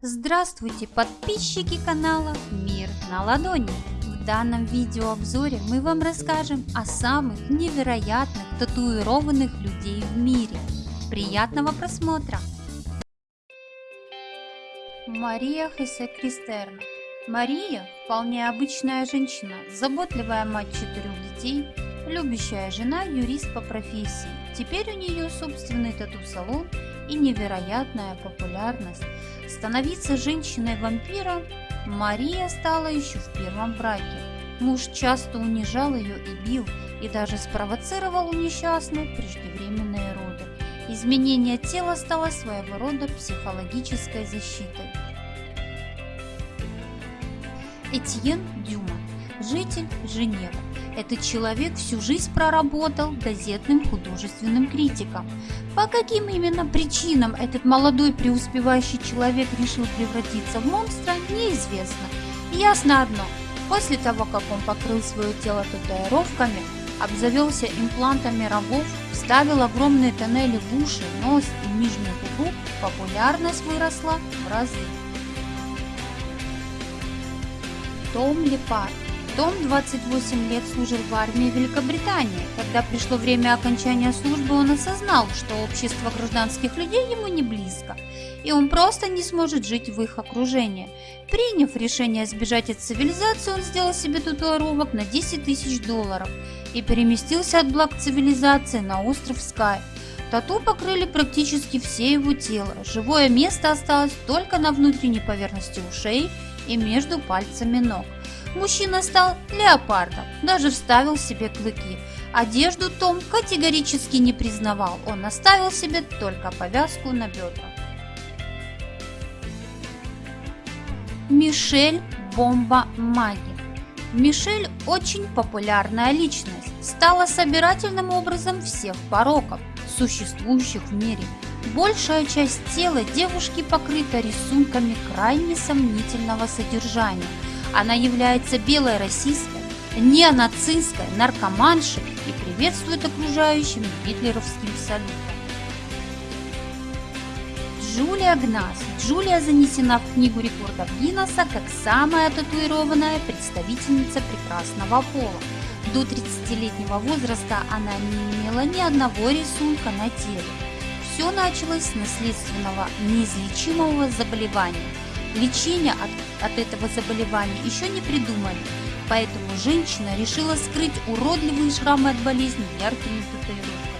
Здравствуйте, подписчики канала Мир на ладони! В данном видеообзоре мы вам расскажем о самых невероятных татуированных людей в мире. Приятного просмотра! Мария Хесе Кристерна Мария – вполне обычная женщина, заботливая мать четырех детей, любящая жена, юрист по профессии. Теперь у нее собственный тату-салон и невероятная популярность. Становиться женщиной-вампиром Мария стала еще в первом браке. Муж часто унижал ее и бил, и даже спровоцировал у несчастной преждевременные роды. Изменение тела стало своего рода психологической защитой. Этьен Дюма, житель Женевы. Этот человек всю жизнь проработал газетным художественным критиком. По каким именно причинам этот молодой преуспевающий человек решил превратиться в монстра, неизвестно. Ясно одно, после того, как он покрыл свое тело татуировками, обзавелся имплантами рогов, вставил огромные тоннели в уши, нос и нижнюю губу, популярность выросла в разы. Том Лепард том 28 лет служил в армии Великобритании. Когда пришло время окончания службы, он осознал, что общество гражданских людей ему не близко, и он просто не сможет жить в их окружении. Приняв решение сбежать от цивилизации, он сделал себе татуировок на 10 тысяч долларов и переместился от благ цивилизации на остров Скай. Тату покрыли практически все его тело. Живое место осталось только на внутренней поверхности ушей и между пальцами ног. Мужчина стал леопардом, даже вставил себе клыки. Одежду Том категорически не признавал, он оставил себе только повязку на бедрах. Мишель Бомба Маги Мишель очень популярная личность, стала собирательным образом всех пороков, существующих в мире. Большая часть тела девушки покрыта рисунками крайне сомнительного содержания – она является белой расистской, неонацистской, наркоманшей и приветствует окружающим гитлеровским салютом. Джулия Гнас. Джулия занесена в книгу рекордов Гиннесса как самая татуированная представительница прекрасного пола. До 30-летнего возраста она не имела ни одного рисунка на теле. Все началось с наследственного неизлечимого заболевания – Лечение от, от этого заболевания еще не придумали, поэтому женщина решила скрыть уродливые шрамы от болезни яркими татуировками.